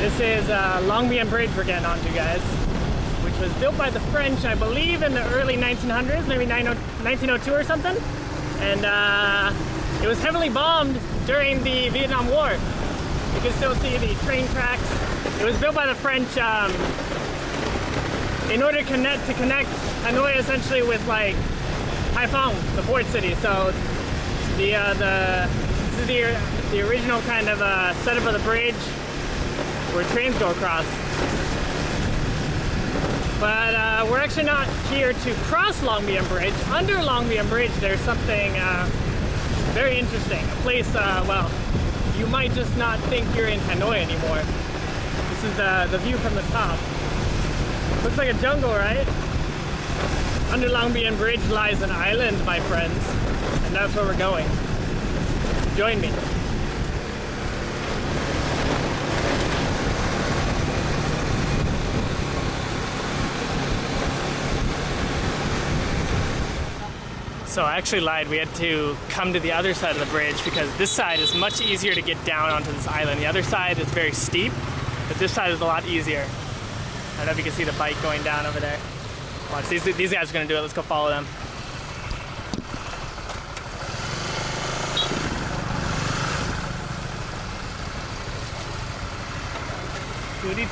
This is uh, Long Bien Bridge we're getting onto, guys, which was built by the French, I believe, in the early 1900s, maybe 1902 or something. And uh, it was heavily bombed during the Vietnam War. You can still see the train tracks. It was built by the French um, in order to connect, to connect Hanoi essentially with like Haiphong, the port city. So the uh, the this is the the original kind of uh, setup of the bridge where trains go across. But uh, we're actually not here to cross Long Bien Bridge. Under Long Bien Bridge, there's something uh, very interesting. A place, uh, well, you might just not think you're in Hanoi anymore. This is the, the view from the top. Looks like a jungle, right? Under Long Bien Bridge lies an island, my friends, and that's where we're going. Join me. So I actually lied. We had to come to the other side of the bridge because this side is much easier to get down onto this island. The other side is very steep, but this side is a lot easier. I don't know if you can see the bike going down over there. Watch, these, these guys are gonna do it. Let's go follow them. Cứ đi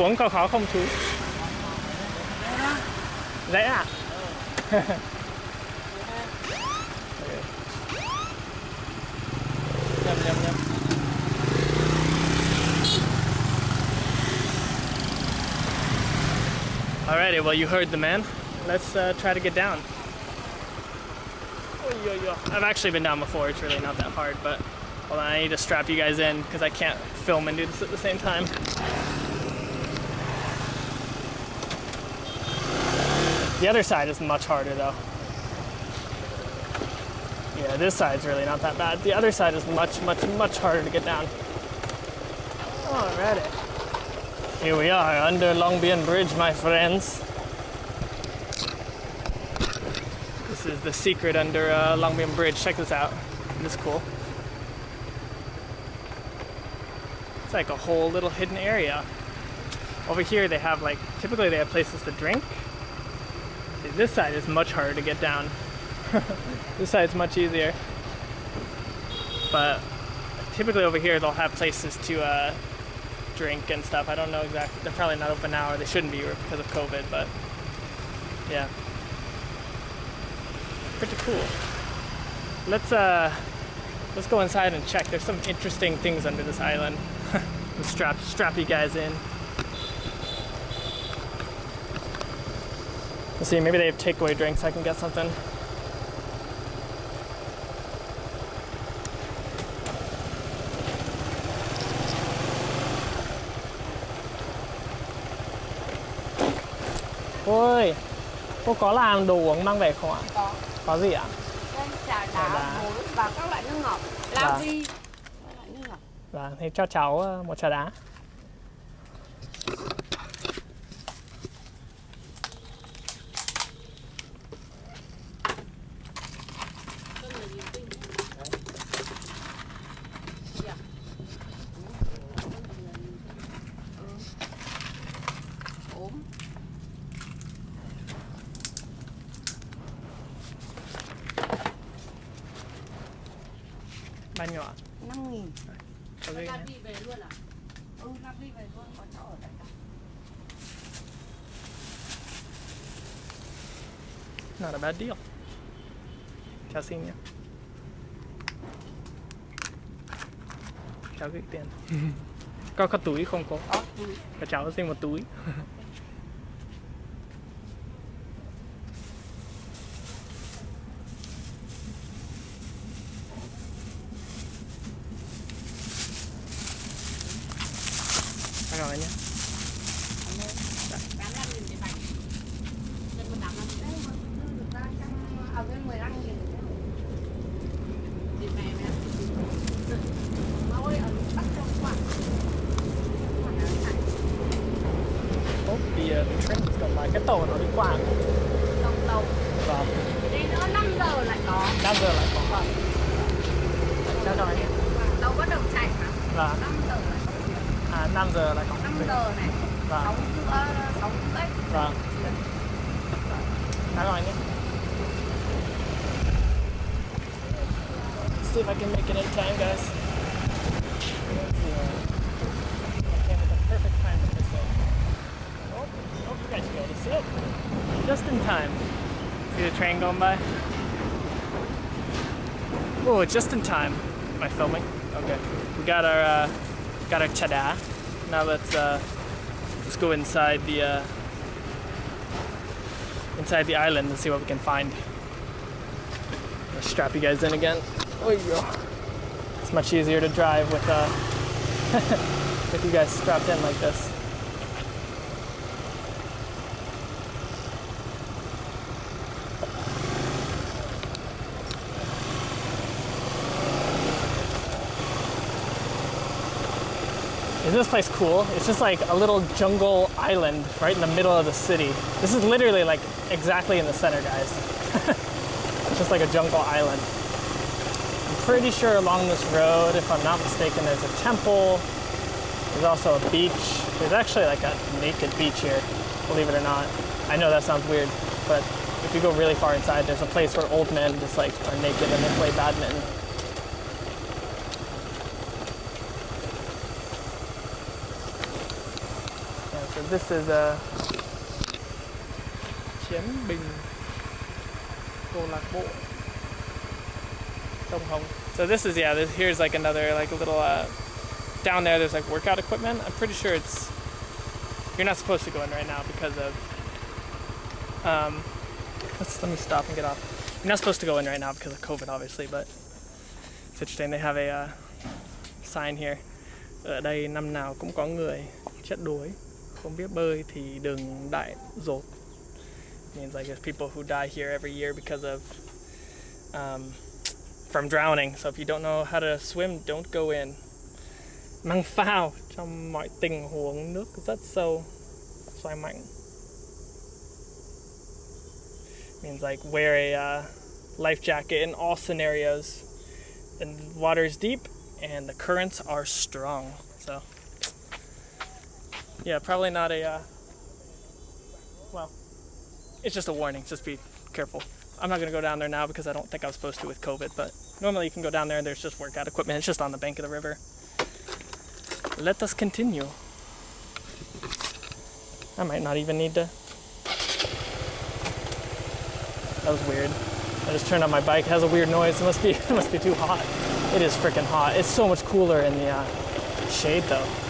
Xuống có khó không chú? Dễ nhầm Alrighty, well you heard the man. Let's uh, try to get down. I've actually been down before, it's really not that hard, but hold on, I need to strap you guys in because I can't film and do this at the same time. The other side is much harder though. Yeah, this side's really not that bad. The other side is much, much, much harder to get down. Alrighty. Here we are under Long Bien Bridge, my friends. This is the secret under uh, Long Bien Bridge. Check this out. This is cool. It's like a whole little hidden area. Over here they have like, typically they have places to drink. This side is much harder to get down. this side's much easier. But typically over here they'll have places to uh, drink and stuff. I don't know exactly. They're probably not open now or they shouldn't be because of COVID, but yeah. Pretty cool. Let's uh let's go inside and check. There's some interesting things under this island. strap you guys in. Let's see, maybe they have takeaway drinks. I can get something. Ôi, cô có làm đồ uống mang về không ạ? Có. Có gì ạ? Đây, trà đá, đá. và các loại nước ngọt. La vi. Vâng, thì cho cháu ờ, một trà đá. Bao nhiêu ạ? 5 nghìn Có gì nhé? về luôn à? Ừ, Nam đi về luôn, có chỗ ở đây cả. Not a bad deal. Cháu xin nhé. Cháu gửi tiền. có có túi không cô? Có, ừ. Cho cháu xin một túi. Cảm ơn nhé. Cảm ơn. Bán 5 nghìn cái bánh. The, uh, train going by cái tàu nó đi qua Tông tàu. vâng Đi nữa 5 giờ lại có. 5 giờ lại có vâng cho rồi Tàu bắt đầu chạy mà. vâng 5 giờ lại có. à 5 giờ lại có 5 giờ này. vâng 6 rưỡi, 6 rưỡi. vâng đã rồi nhé see if I can make it in time guys Let's Just in time. See the train going by? Oh, it's just in time. Am I filming? Okay. We got our uh, got our trà đá. Now let's uh, let's go inside the uh, inside the island and see what we can find. I'll strap you guys in again. Oh, go. It's much easier to drive with uh, with you guys strapped in like this. Isn't this place cool? It's just like a little jungle island right in the middle of the city. This is literally like exactly in the center, guys. it's just like a jungle island. I'm pretty sure along this road, if I'm not mistaken, there's a temple. There's also a beach. There's actually like a naked beach here, believe it or not. I know that sounds weird, but if you go really far inside, there's a place where old men just like are naked and they play badminton. Yeah, so this is a Chiến Bình câu lạc bộ sông Hồng. So this is yeah. This, here's like another like a little uh, down there. There's like workout equipment. I'm pretty sure it's you're not supposed to go in right now because of um. Let's let me stop and get off. You're not supposed to go in right now because of COVID, obviously, but it's interesting. They have a uh, sign here. Ở đây năm nào cũng có người chết đuối. Không biết bơi thì đừng đại dột. means like there's people who die here every year because of um, from drowning. So if you don't know how to swim, don't go in. Mang phao trong mọi tình huống nước rất sâu, xoay mạnh. Means like wear a uh, life jacket in all scenarios. The water is deep and the currents are strong. So yeah, probably not a uh, well it's just a warning. Just be careful. I'm not gonna go down there now because I don't think I was supposed to with COVID, but normally you can go down there and there's just workout equipment. It's just on the bank of the river. Let us continue. I might not even need to. That was weird. I just turned on my bike. It has a weird noise. It must be it must be too hot. It is freaking hot. It's so much cooler in the uh, shade though.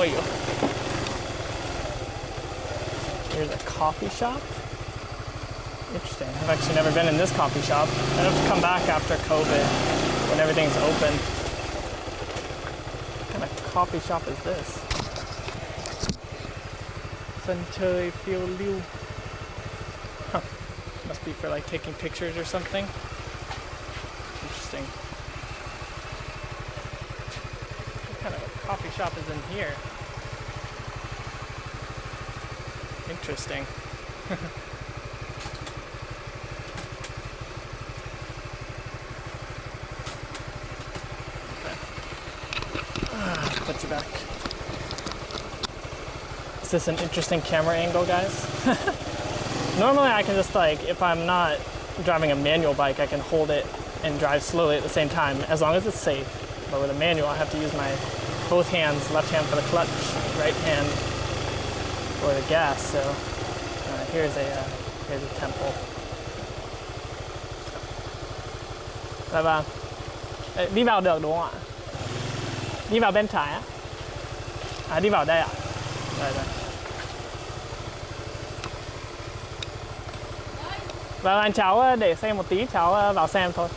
Oh, Oyo. Here's a coffee shop. Interesting. I've actually never been in this coffee shop. I'd have to come back after COVID when everything's open. What kind of coffee shop is this? Phiêu lưu. Huh. Must be for like taking pictures or something. Interesting. What kind of a coffee shop is in here? Interesting. Put you back. Is this an interesting camera angle, guys? Normally I can just like, if I'm not driving a manual bike, I can hold it and drive slowly at the same time, as long as it's safe. But with a manual, I have to use my both hands, left hand for the clutch, right hand for the gas. So uh, here's a uh, here's a temple. Dạ vâng. Đi vào được đúng không ạ? Đi vào bên trái á? À đi vào đây ạ? Rồi rồi. Vâng anh cháu để xe một tí cháu vào xem thôi.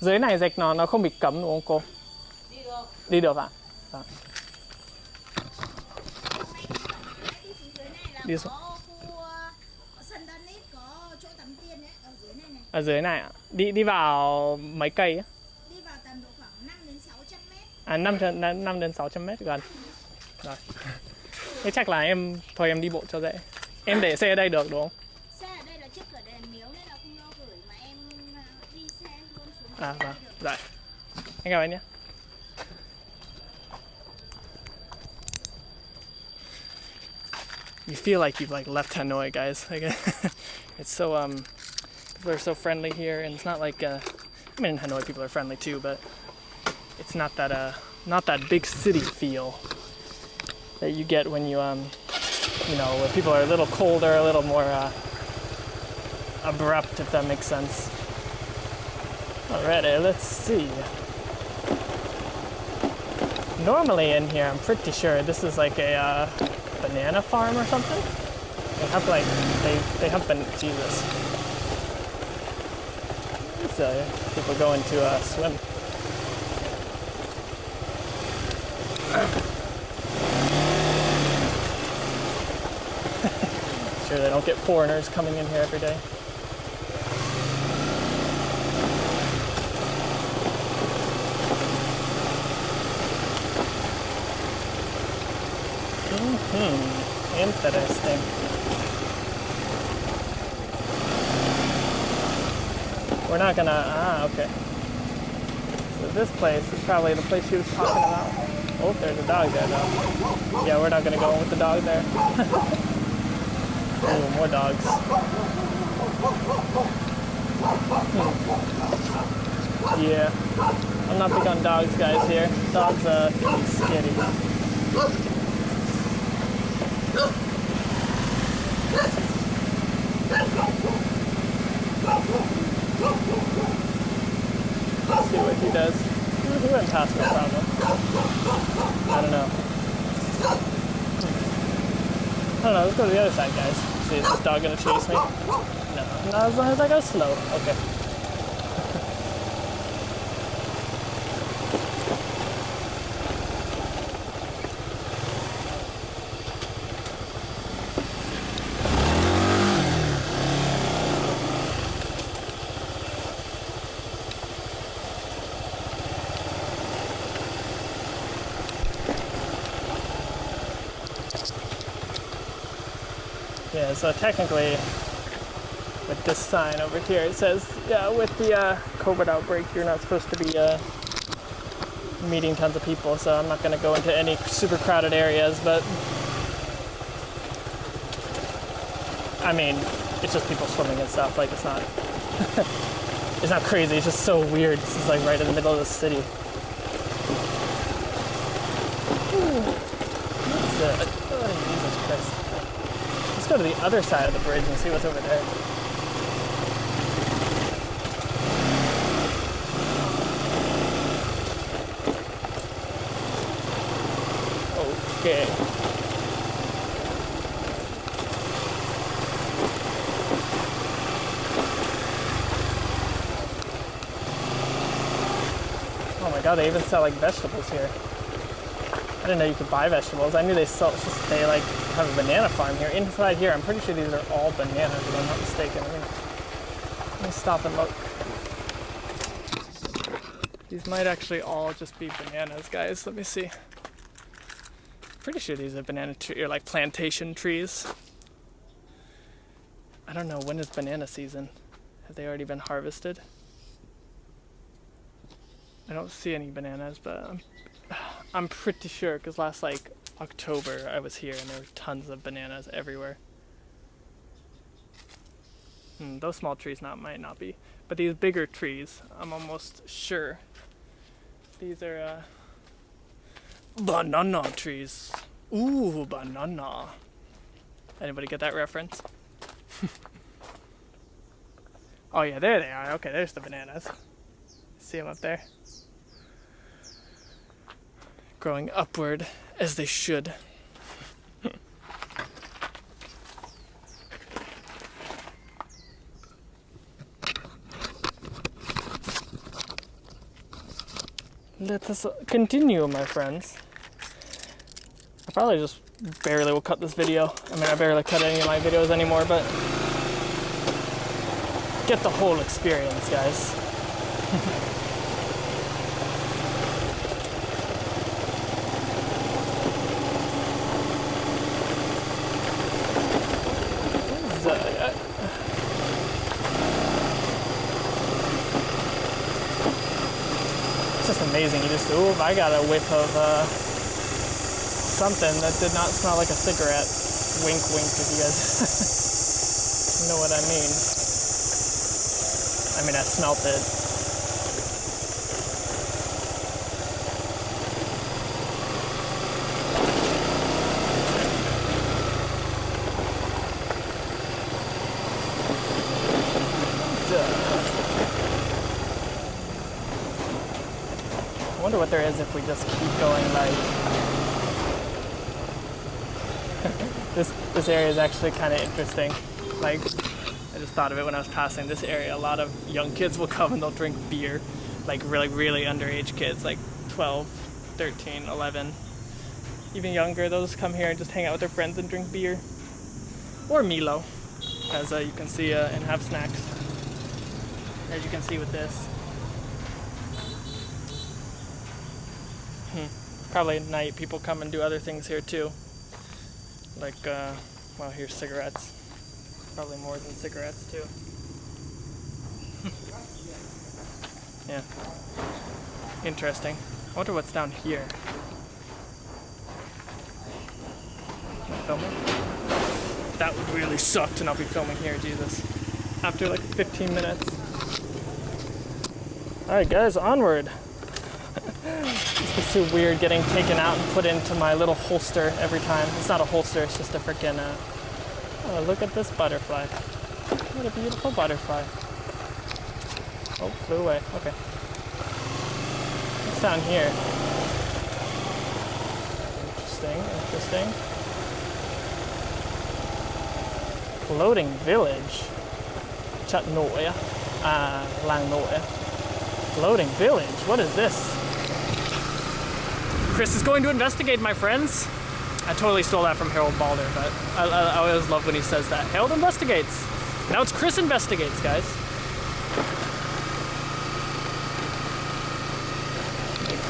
Dưới này rạch nó nó không bị cấm đúng không cô? Đi được. Đi được ạ? À? đi xuống. Ở dưới này này ở ạ. Đi đi vào mấy cây á? Đi vào tầm độ khoảng 5 đến 600 mét à 5 5 đến 600 mét gần. Rồi. Thế chắc là em, thôi em đi bộ cho dễ. Em để xe ở đây được đúng không? Chào anh nhé you feel like you've like left Hanoi, guys. Like, it's so um, people are so friendly here, and it's not like uh, I mean in Hanoi people are friendly too, but it's not that uh, not that big city feel that you get when you um, you know, where people are a little colder, a little more uh, abrupt, if that makes sense. Alrighty, let's see. Normally in here, I'm pretty sure this is like a uh, banana farm or something. They have like they they have been Jesus. So people going to uh, swim. sure they don't get foreigners coming in here every day. Hmm, interesting. We're not gonna, ah, okay. So this place is probably the place she was talking about. Oh, there's a dog there though. Yeah, we're not gonna go in with the dog there. oh, more dogs. Hmm. Yeah, I'm not big on dogs, guys. Here, dogs uh, can. Let's see what he does. I don't know. I don't know, let's go to the other side, guys. See, is this dog gonna chase me? No, not as long as I go slow. Okay. Yeah, so technically, with this sign over here, it says, yeah, with the uh, COVID outbreak, you're not supposed to be uh, meeting tons of people, so I'm not going to go into any super crowded areas, but I mean, it's just people swimming and stuff, like, it's not. it's not crazy, it's just so weird. This is like right in the middle of the city. Ooh. What's that? Oh, Jesus Christ. Let's go to the other side of the bridge and see what's over there. Okay. Oh my god, they even sell like vegetables here. Didn't know you could buy vegetables. I knew they sell they like have a banana farm here. Inside here, I'm pretty sure these are all bananas if I'm not mistaken. Let me, let me stop and look. These might actually all just be bananas, guys. Let me see. Pretty sure these are banana tree or like plantation trees. I don't know when is banana season. Have they already been harvested? I don't see any bananas, but I'm pretty sure because last like October I was here and there were tons of bananas everywhere. Hmm, those small trees not might not be, but these bigger trees, I'm almost sure. These are uh, banana trees. Ooh, banana. Anybody get that reference? oh yeah, there they are. Okay, there's the bananas. See them up there? Growing upward as they should. let us continue, my friends. I probably just barely will cut this video. I mean, I barely cut any of my videos anymore, but get the whole experience, guys. So, uh, It's just amazing. You just, ooh, I got a whiff of uh, something that did not smell like a cigarette. Wink, wink, if you guys know what I mean. I mean, I smelt it. I wonder what there is if we just keep going like this this area is actually kind of interesting. Like I just thought of it when I was passing this area. A lot of young kids will come and they'll drink beer, like really really underage kids, like 12, 13, 11, even younger. They'll just come here and just hang out with their friends and drink beer, or Milo, as uh, you can see, uh, and have snacks. As you can see with this. Probably at night people come and do other things here too. Like, uh, well, here's cigarettes. Probably more than cigarettes too. yeah. Interesting. I wonder what's down here. Filming? That would really suck to not be filming here, Jesus. After like 15 minutes. Alright guys, onward. It's too weird getting taken out and put into my little holster every time. It's not a holster, it's just a freaking. Uh... Oh, look at this butterfly. What a beautiful butterfly. Oh, flew away. Okay. What's down here? Interesting, interesting. Floating village. Chatnoya. Uh, Langnoya. Floating village. What is this? Chris is going to investigate, my friends. I totally stole that from Harald Baldr, but I, I, I always love when he says that. Harold investigates. Now it's Chris investigates, guys.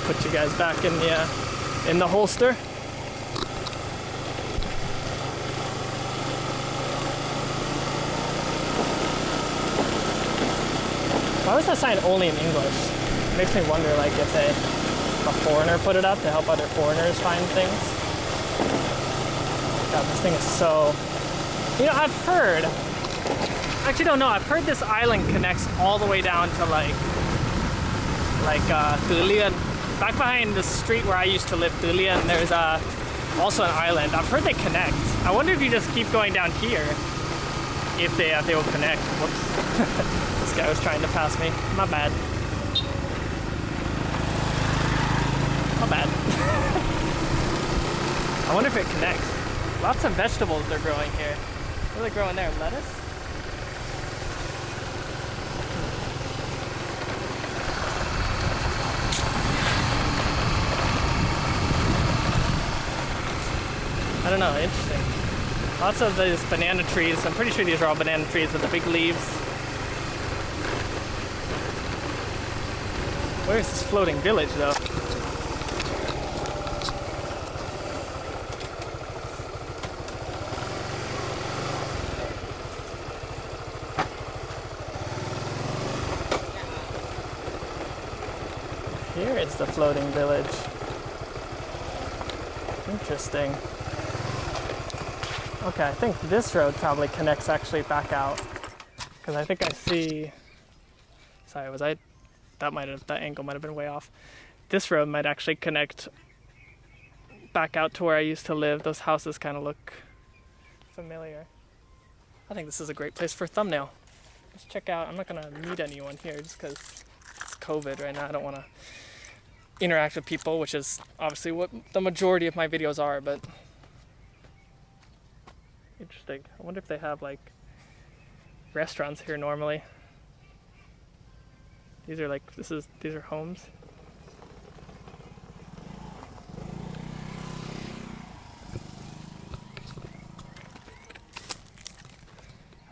Put you guys back in the uh, in the holster. Why was that sign only in English? It makes me wonder, like, if they a foreigner put it up to help other foreigners find things. God, this thing is so. You know, I've heard. Actually, don't know. I've heard this island connects all the way down to like, like uh. Back behind the street where I used to live, Dalian, there's uh, also an island. I've heard they connect. I wonder if you just keep going down here, if they if they will connect. Whoops. this guy was trying to pass me. My bad. My bad. I wonder if it connects. Lots of vegetables they're growing here. What are they growing there? Lettuce? Hmm. I don't know, interesting. Lots of these banana trees. I'm pretty sure these are all banana trees with the big leaves. Where is this floating village though? Here is the floating village. Interesting. Okay, I think this road probably connects actually back out. Because I think I see. Sorry, was I. That might have. That angle might have been way off. This road might actually connect back out to where I used to live. Those houses kind of look familiar. I think this is a great place for a thumbnail. Let's check out. I'm not gonna meet anyone here just because it's COVID right now. I don't want to interact with people, which is obviously what the majority of my videos are, but interesting. I wonder if they have like restaurants here normally. These are like, this is, these are homes.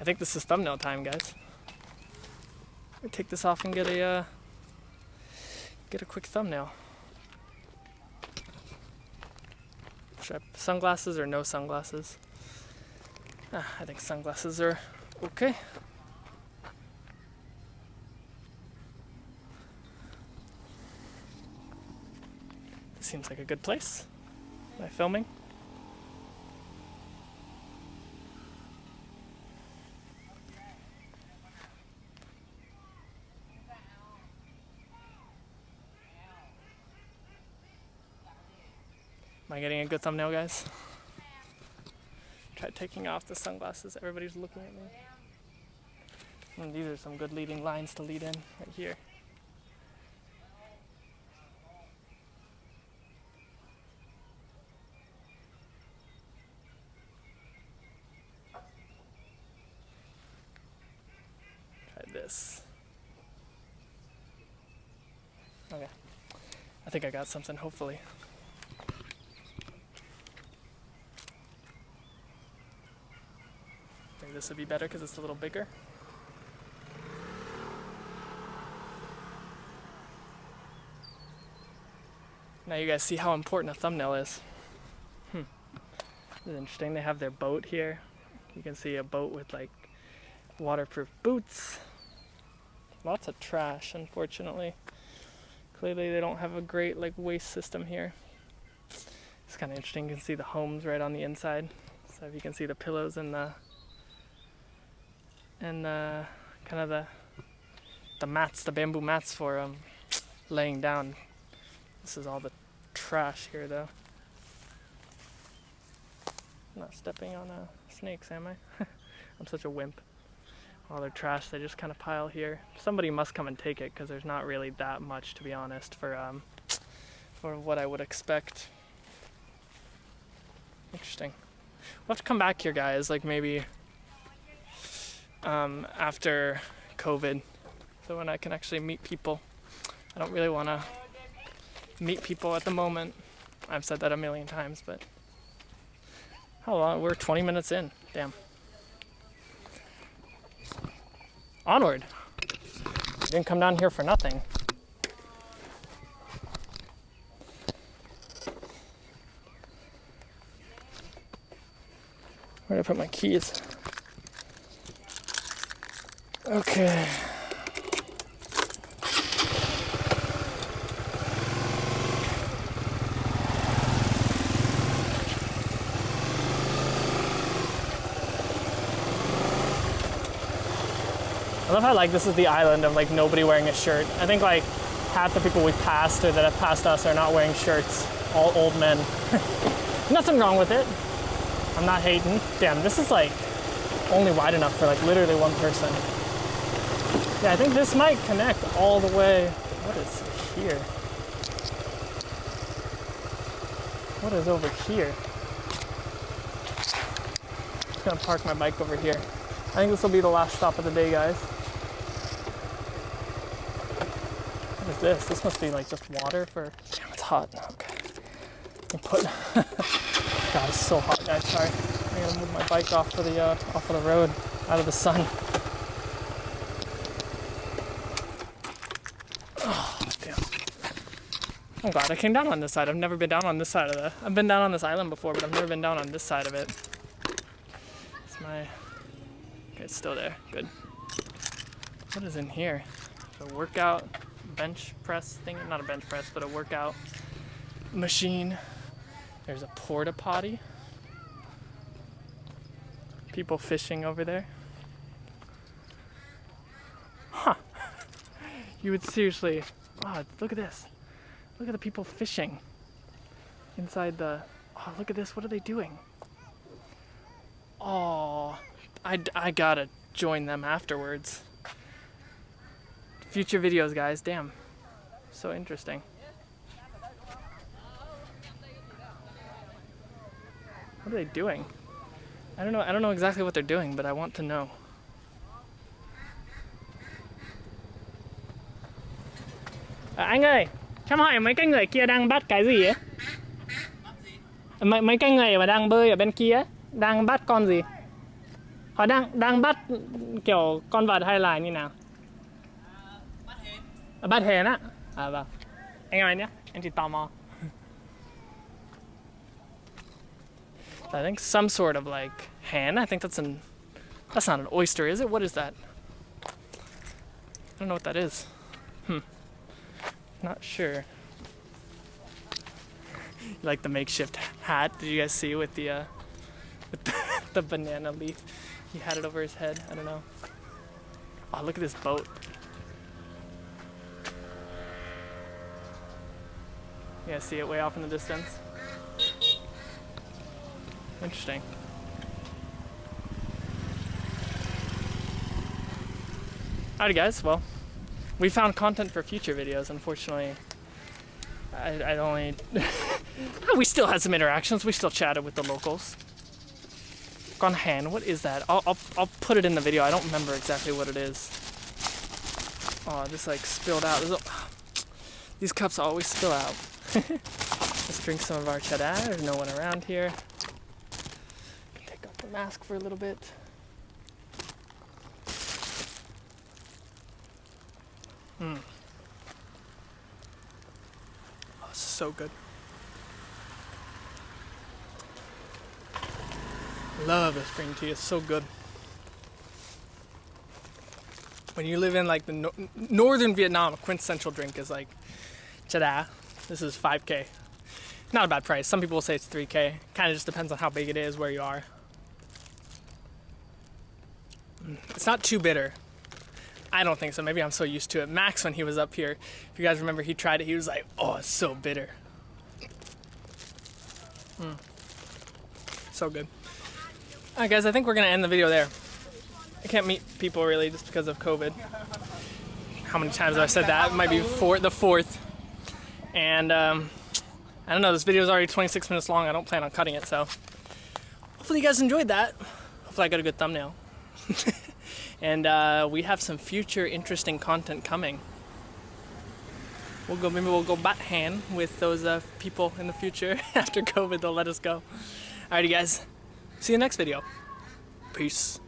I think this is thumbnail time, guys. Let take this off and get a, uh, get a quick thumbnail. Should I sunglasses or no sunglasses? Ah, I think sunglasses are okay. This seems like a good place. Am I filming? Am I getting a good thumbnail, guys? Try taking off the sunglasses. Everybody's looking at me. And these are some good leading lines to lead in right here. Try this. Okay. I think I got something, hopefully. This would be better because it's a little bigger. Now you guys see how important a thumbnail is. Hmm. This is interesting. They have their boat here. You can see a boat with like waterproof boots. Lots of trash, unfortunately. Clearly they don't have a great like waste system here. It's kind of interesting. You can see the homes right on the inside. So if you can see the pillows and the and the kind of the the mats, the bamboo mats for um, laying down. This is all the trash here, though. I'm not stepping on uh, snakes, am I? I'm such a wimp. All their trash, they just kind of pile here. Somebody must come and take it because there's not really that much, to be honest, for um, for what I would expect. Interesting. We'll have to come back here, guys. Like maybe um, after COVID, so when I can actually meet people. I don't really want to meet people at the moment. I've said that a million times, but how long? We're 20 minutes in. Damn. Onward. Didn't come down here for nothing. Where did I put my keys? Okay. I love how like this is the island of like nobody wearing a shirt. I think like half the people we passed or that have passed us are not wearing shirts. All old men. Nothing wrong with it. I'm not hating. Damn, this is like only wide enough for like literally one person. Yeah, I think this might connect all the way. What is here? What is over here? I'm gonna park my bike over here. I think this will be the last stop of the day, guys. What is this? This must be like just water for. Damn, it's hot. Okay. I'm put. God, it's so hot, guys. Sorry. I gotta move my bike off of the uh, off of the road, out of the sun. Oh, damn. I'm glad I came down on this side. I've never been down on this side of the. I've been down on this island before, but I've never been down on this side of it. It's my. Okay, it's still there. Good. What is in here? A workout bench press thing. Not a bench press, but a workout machine. There's a porta potty. People fishing over there. Huh. You would seriously. Wow, look at this. Look at the people fishing inside the. Oh, look at this. What are they doing? Oh, I, I gotta join them afterwards. Future videos, guys. Damn. So interesting. What are they doing? I don't know. I don't know exactly what they're doing, but I want to know. Uh, à, anh em hỏi mấy cái người kia đang bắt cái gì ấy? Mấy mấy cái người mà đang bơi ở bên kia ấy, đang bắt con gì? họ đang đang bắt kiểu con vật hay là như nào bắt hến À, bắt hến á à vâng anh ơi nhé em chỉ tò mò I think some sort of like hen. I think that's an that's not an oyster, is it? What is that? I don't know what that is. Hmm. Not sure. Like the makeshift hat. Did you guys see with the uh, with the, the banana leaf? He had it over his head. I don't know. Oh, look at this boat. Yeah, see it way off in the distance? Interesting. Alrighty guys, well, we found content for future videos. Unfortunately, I, I only, we still had some interactions. We still chatted with the locals. Gone hand, what is that? I'll, I'll, I'll put it in the video. I don't remember exactly what it is. Oh, this like spilled out. A- these cups always spill out. Let's drink some of our trà đá. There's no one around here. Take off the mask for a little bit. Hmm. Oh, this is so good. Love this green tea. It's so good. When you live in like the no- northern Vietnam, a quintessential drink is like trà đá. This is 5k. Not a bad price. Some people will say it's 3k. Kind of just depends on how big it is, where you are. Mm, It's not too bitter. I don't think so. Maybe I'm so used to it. Max, when he was up here, if you guys remember, he tried it. He was like, "Oh, it's so bitter." Mm. So good. All right, guys. I think we're gonna end the video there. I can't meet people really just because of COVID. How many times have I said that? It might be four, the fourth. And um, I don't know. This video is already 26 minutes long. I don't plan on cutting it, so hopefully you guys enjoyed that. Hopefully I got a good thumbnail. and uh, we have some future interesting content coming. We'll go. Maybe we'll go bắt hến with those uh, people in the future after COVID. They'll let us go. Alrighty, guys. See you next video. Peace.